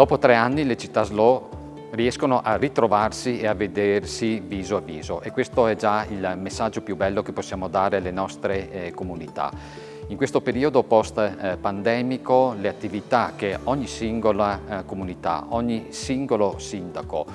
Dopo tre anni le città slow riescono a ritrovarsi e a vedersi viso a viso e questo è già il messaggio più bello che possiamo dare alle nostre eh, comunità. In questo periodo post-pandemico le attività che ogni singola eh, comunità, ogni singolo sindaco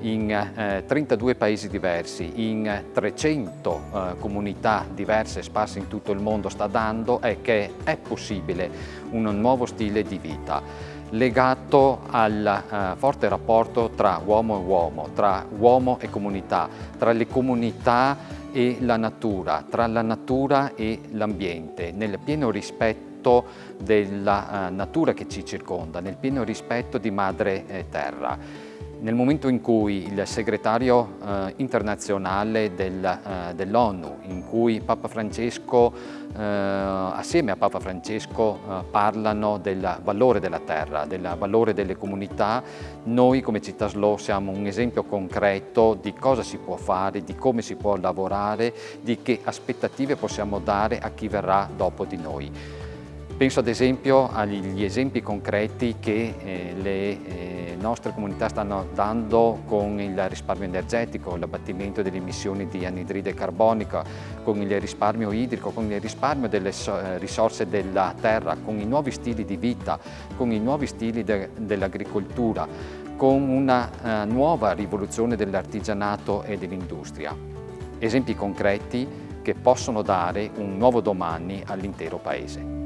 in eh, 32 paesi diversi, in 300 eh, comunità diverse sparse in tutto il mondo sta dando è che è possibile un nuovo stile di vita legato al uh, forte rapporto tra uomo e uomo, tra uomo e comunità, tra le comunità e la natura, tra la natura e l'ambiente, nel pieno rispetto della uh, natura che ci circonda, nel pieno rispetto di madre eh, terra. Nel momento in cui il segretario eh, internazionale del, eh, dell'ONU, in cui Papa Francesco, eh, assieme a Papa Francesco, eh, parlano del valore della terra, del valore delle comunità, noi come Città Slow siamo un esempio concreto di cosa si può fare, di come si può lavorare, di che aspettative possiamo dare a chi verrà dopo di noi. Penso ad esempio agli esempi concreti che eh, le eh, nostre comunità stanno dando con il risparmio energetico, l'abbattimento delle emissioni di anidride carbonica, con il risparmio idrico, con il risparmio delle eh, risorse della terra, con i nuovi stili di vita, con i nuovi stili de dell'agricoltura, con una uh, nuova rivoluzione dell'artigianato e dell'industria. Esempi concreti che possono dare un nuovo domani all'intero Paese.